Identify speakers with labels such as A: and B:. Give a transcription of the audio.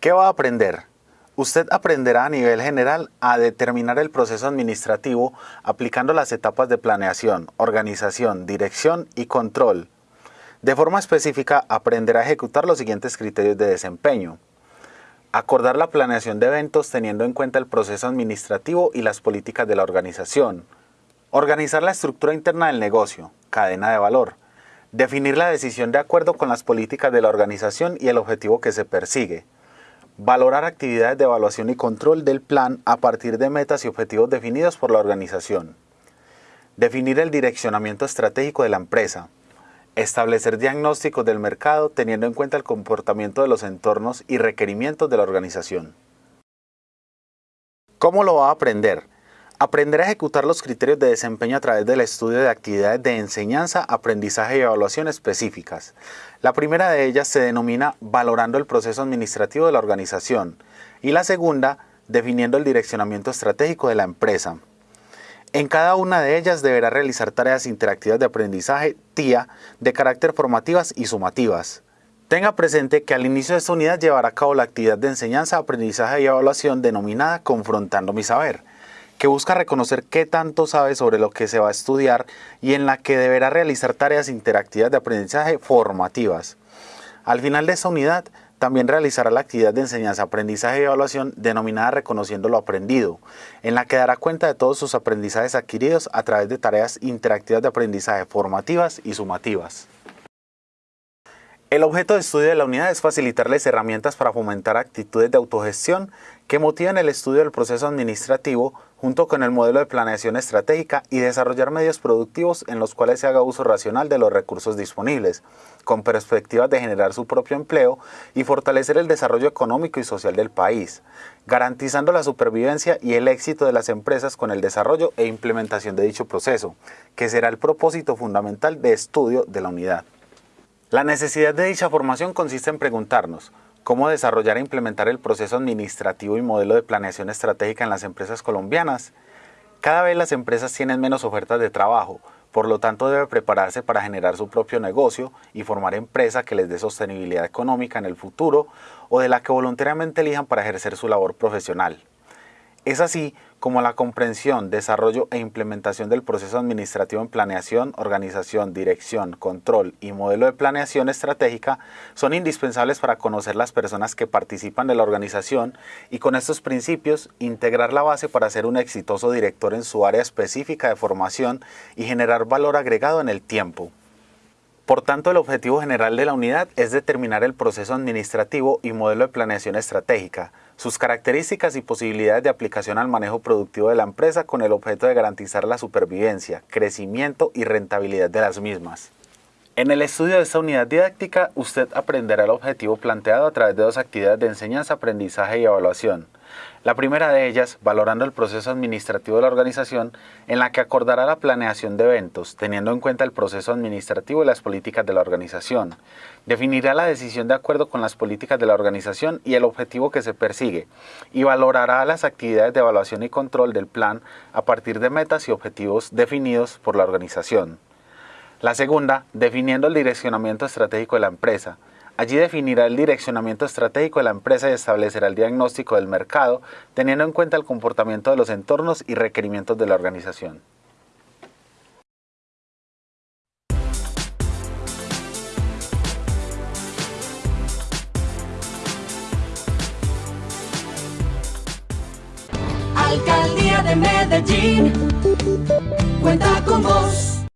A: ¿Qué va a aprender? Usted aprenderá a nivel general a determinar el proceso administrativo aplicando las etapas de planeación, organización, dirección y control. De forma específica, aprenderá a ejecutar los siguientes criterios de desempeño. Acordar la planeación de eventos teniendo en cuenta el proceso administrativo y las políticas de la organización. Organizar la estructura interna del negocio, cadena de valor. Definir la decisión de acuerdo con las políticas de la organización y el objetivo que se persigue. Valorar actividades de evaluación y control del plan a partir de metas y objetivos definidos por la organización. Definir el direccionamiento estratégico de la empresa. Establecer diagnósticos del mercado teniendo en cuenta el comportamiento de los entornos y requerimientos de la organización. ¿Cómo lo va a aprender? Aprender a ejecutar los criterios de desempeño a través del estudio de actividades de enseñanza, aprendizaje y evaluación específicas. La primera de ellas se denomina valorando el proceso administrativo de la organización y la segunda definiendo el direccionamiento estratégico de la empresa. En cada una de ellas deberá realizar tareas interactivas de aprendizaje TIA de carácter formativas y sumativas. Tenga presente que al inicio de esta unidad llevará a cabo la actividad de enseñanza, aprendizaje y evaluación denominada Confrontando mi Saber que busca reconocer qué tanto sabe sobre lo que se va a estudiar y en la que deberá realizar tareas interactivas de aprendizaje formativas. Al final de esta unidad, también realizará la actividad de enseñanza, aprendizaje y evaluación denominada Reconociendo lo Aprendido, en la que dará cuenta de todos sus aprendizajes adquiridos a través de tareas interactivas de aprendizaje formativas y sumativas. El objeto de estudio de la unidad es facilitarles herramientas para fomentar actitudes de autogestión que motiven el estudio del proceso administrativo junto con el modelo de planeación estratégica y desarrollar medios productivos en los cuales se haga uso racional de los recursos disponibles, con perspectivas de generar su propio empleo y fortalecer el desarrollo económico y social del país, garantizando la supervivencia y el éxito de las empresas con el desarrollo e implementación de dicho proceso, que será el propósito fundamental de estudio de la unidad. La necesidad de dicha formación consiste en preguntarnos cómo desarrollar e implementar el proceso administrativo y modelo de planeación estratégica en las empresas colombianas. Cada vez las empresas tienen menos ofertas de trabajo, por lo tanto debe prepararse para generar su propio negocio y formar empresa que les dé sostenibilidad económica en el futuro o de la que voluntariamente elijan para ejercer su labor profesional. Es así como la comprensión, desarrollo e implementación del proceso administrativo en planeación, organización, dirección, control y modelo de planeación estratégica son indispensables para conocer las personas que participan de la organización y con estos principios integrar la base para ser un exitoso director en su área específica de formación y generar valor agregado en el tiempo. Por tanto, el objetivo general de la unidad es determinar el proceso administrativo y modelo de planeación estratégica, sus características y posibilidades de aplicación al manejo productivo de la empresa con el objeto de garantizar la supervivencia, crecimiento y rentabilidad de las mismas. En el estudio de esta unidad didáctica, usted aprenderá el objetivo planteado a través de dos actividades de enseñanza, aprendizaje y evaluación. La primera de ellas, valorando el proceso administrativo de la organización, en la que acordará la planeación de eventos, teniendo en cuenta el proceso administrativo y las políticas de la organización. Definirá la decisión de acuerdo con las políticas de la organización y el objetivo que se persigue, y valorará las actividades de evaluación y control del plan a partir de metas y objetivos definidos por la organización. La segunda, definiendo el direccionamiento estratégico de la empresa, Allí definirá el direccionamiento estratégico de la empresa y establecerá el diagnóstico del mercado, teniendo en cuenta el comportamiento de los entornos y requerimientos de la organización.
B: Alcaldía de Medellín cuenta con vos.